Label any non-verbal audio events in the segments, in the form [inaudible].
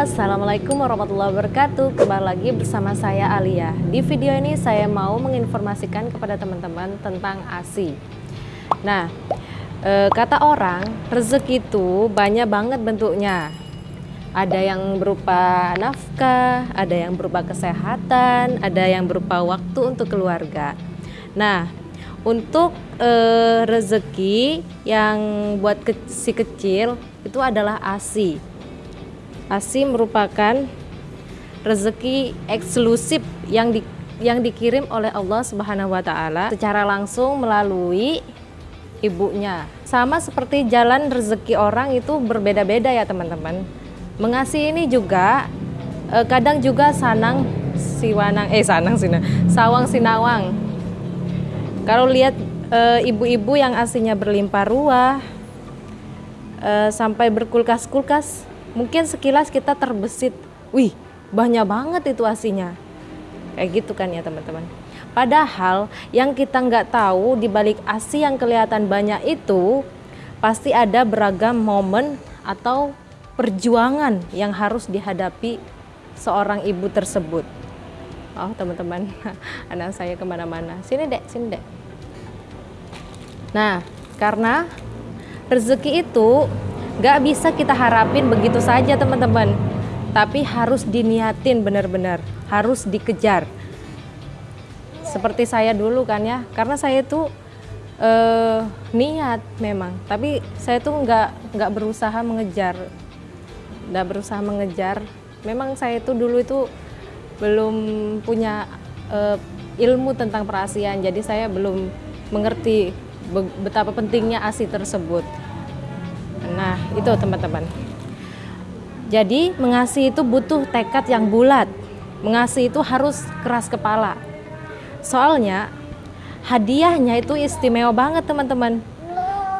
Assalamualaikum warahmatullahi wabarakatuh. Kembali lagi bersama saya Alia. Di video ini saya mau menginformasikan kepada teman-teman tentang ASI Nah, e, kata orang rezeki itu banyak banget bentuknya. Ada yang berupa nafkah, ada yang berupa kesehatan, ada yang berupa waktu untuk keluarga. Nah, untuk e, rezeki yang buat ke, si kecil itu adalah ASI ASI merupakan rezeki eksklusif yang di, yang dikirim oleh Allah Subhanahu wa taala secara langsung melalui ibunya. Sama seperti jalan rezeki orang itu berbeda-beda ya, teman-teman. Mengasihi ini juga eh, kadang juga sanang siwanang eh sanang sina sawang sinawang. Kalau lihat eh, ibu-ibu yang asinya berlimpah ruah eh, sampai berkulkas-kulkas mungkin sekilas kita terbesit, wih banyak banget itu asinya. Kayak gitu kan ya teman-teman. Padahal yang kita nggak tahu di balik asi yang kelihatan banyak itu pasti ada beragam momen atau perjuangan yang harus dihadapi seorang ibu tersebut. Oh teman-teman, [laughs] anak saya ke mana-mana. Sini dek, sini dek. Nah, karena rezeki itu Gak bisa kita harapin begitu saja teman-teman. Tapi harus diniatin benar-benar, harus dikejar. Seperti saya dulu kan ya, karena saya itu eh, niat memang, tapi saya tuh nggak nggak berusaha mengejar, nggak berusaha mengejar. Memang saya itu dulu itu belum punya eh, ilmu tentang perasian, jadi saya belum mengerti betapa pentingnya asi tersebut. Nah, itu teman-teman. Jadi, mengasihi itu butuh tekad yang bulat. Mengasihi itu harus keras kepala. Soalnya, hadiahnya itu istimewa banget, teman-teman.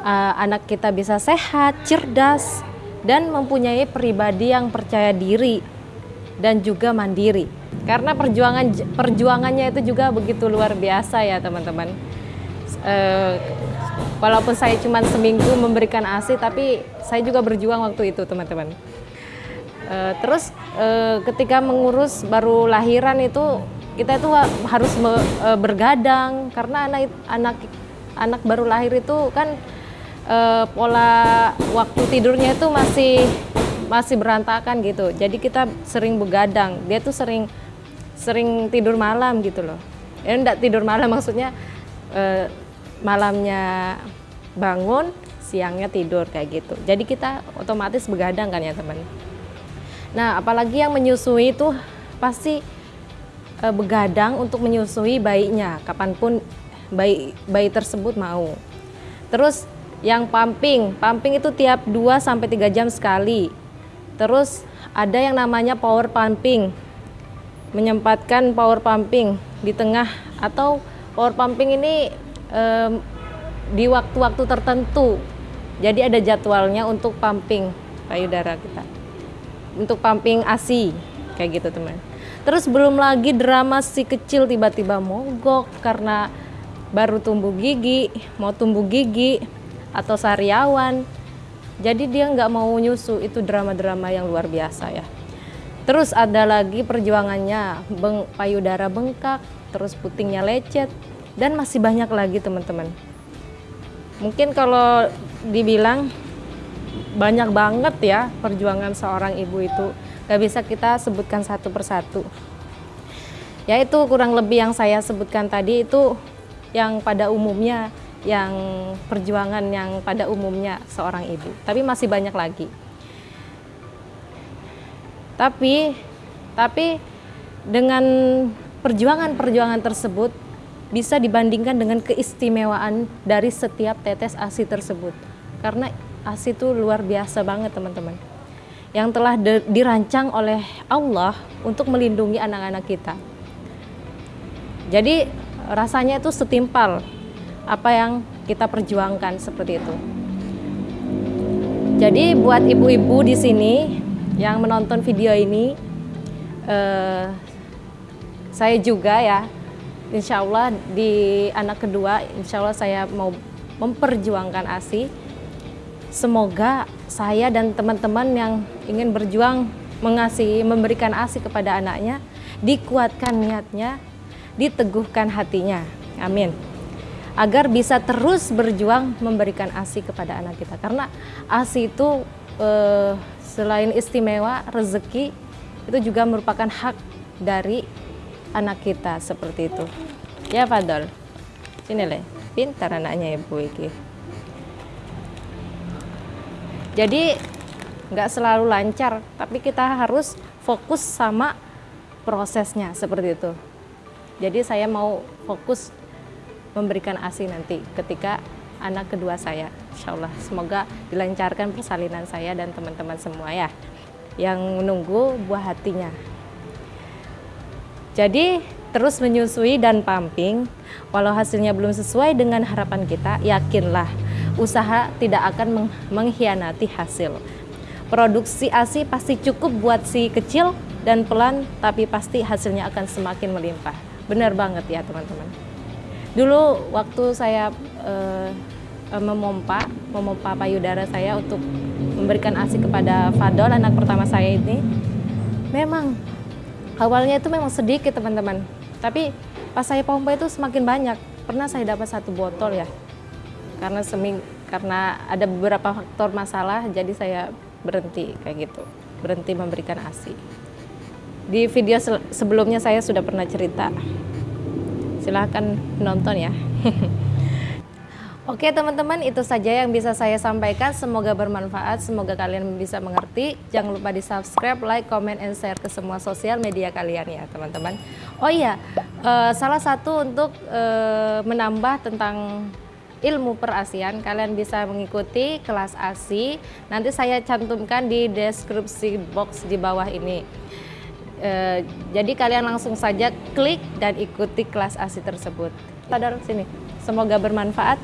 Uh, anak kita bisa sehat, cerdas, dan mempunyai pribadi yang percaya diri dan juga mandiri. Karena perjuangan perjuangannya itu juga begitu luar biasa ya, teman-teman. Uh, walaupun saya cuma seminggu memberikan ASI tapi saya juga berjuang waktu itu teman-teman. E, terus e, ketika mengurus baru lahiran itu kita itu harus me, e, bergadang. Karena anak anak anak baru lahir itu kan e, pola waktu tidurnya itu masih masih berantakan gitu. Jadi kita sering begadang. Dia tuh sering sering tidur malam gitu loh. Ya enggak tidur malam maksudnya e, malamnya bangun, siangnya tidur kayak gitu. Jadi kita otomatis begadang kan ya teman. Nah apalagi yang menyusui itu pasti e, begadang untuk menyusui bayinya kapan pun bayi bayi tersebut mau. Terus yang pumping, pumping itu tiap 2 sampai 3 jam sekali. Terus ada yang namanya power pumping. Menyempatkan power pumping di tengah atau power pumping ini um, di waktu-waktu tertentu. Jadi ada jadwalnya untuk pumping payudara kita. Untuk pumping ASI kayak gitu teman. Terus belum lagi drama si kecil tiba-tiba mogok karena baru tumbuh gigi, mau tumbuh gigi atau sariawan. Jadi dia nggak mau nyusu, itu drama-drama yang luar biasa ya. Terus ada lagi perjuangannya, beng, payudara bengkak, terus putingnya lecet, dan masih banyak lagi teman-teman. Mungkin kalau dibilang banyak banget ya perjuangan seorang ibu itu. Gak bisa kita sebutkan satu persatu. Ya itu kurang lebih yang saya sebutkan tadi itu yang pada umumnya yang perjuangan yang pada umumnya seorang ibu. Tapi masih banyak lagi. Tapi tapi dengan perjuangan-perjuangan tersebut bisa dibandingkan dengan keistimewaan dari setiap tetes ASI tersebut. Karena ASI itu luar biasa banget teman-teman. Yang telah dirancang oleh Allah untuk melindungi anak-anak kita. Jadi rasanya itu setimpal apa yang kita perjuangkan seperti itu. Jadi buat ibu-ibu di sini yang menonton video ini, eh, saya juga ya insya Allah di anak kedua insya Allah saya mau memperjuangkan ASI semoga saya dan teman-teman yang ingin berjuang mengasihi, memberikan ASI kepada anaknya, dikuatkan niatnya, diteguhkan hatinya. Amin. Agar bisa terus berjuang memberikan ASI kepada anak kita. Karena ASI itu eh, selain istimewa, rezeki itu juga merupakan hak dari anak kita seperti itu. Ya Fadol. Sini le, pintar anaknya ibu iki. Jadi nggak selalu lancar, tapi kita harus fokus sama prosesnya seperti itu. Jadi saya mau fokus memberikan ASI nanti ketika anak kedua saya. Insya Allah semoga dilancarkan persalinan saya dan teman-teman semua ya yang menunggu buah hatinya. Jadi terus menyusui dan pumping, walau hasilnya belum sesuai dengan harapan kita, yakinlah usaha tidak akan mengkhianati hasil. Produksi ASI pasti cukup buat si kecil dan pelan, tapi pasti hasilnya akan semakin melimpah. Benar banget ya teman-teman. Dulu waktu saya uh, memompa, memompa payudara saya untuk memberikan ASI kepada Fadol, anak pertama saya ini, memang awalnya itu memang sedikit teman-teman. Tapi pas saya pompa itu semakin banyak. Pernah saya dapat satu botol ya, karena seming karena ada beberapa faktor masalah, jadi saya berhenti kayak gitu. Berhenti memberikan ASI di video sebelumnya saya sudah pernah cerita. Silahkan nonton ya [laughs] Oke teman-teman itu saja yang bisa saya sampaikan. Semoga bermanfaat semoga kalian bisa mengerti. Jangan lupa di subscribe like comment and share ke semua sosial media kalian ya teman-teman. Oh iya uh, salah satu untuk uh, menambah tentang ilmu perasian kalian bisa mengikuti kelas ASI nanti saya cantumkan di deskripsi box di bawah ini. E, jadi kalian langsung saja klik dan ikuti kelas ASI tersebut. Sadar sini. Semoga bermanfaat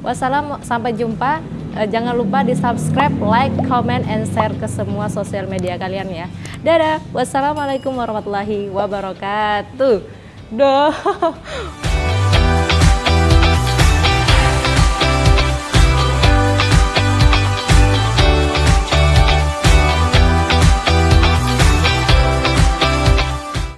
wassalam sampai jumpa. E, jangan lupa di subscribe like comment and share ke semua sosial media kalian ya. Dadah. Wassalamualaikum warahmatullahi wabarakatuh. Dah [laughs]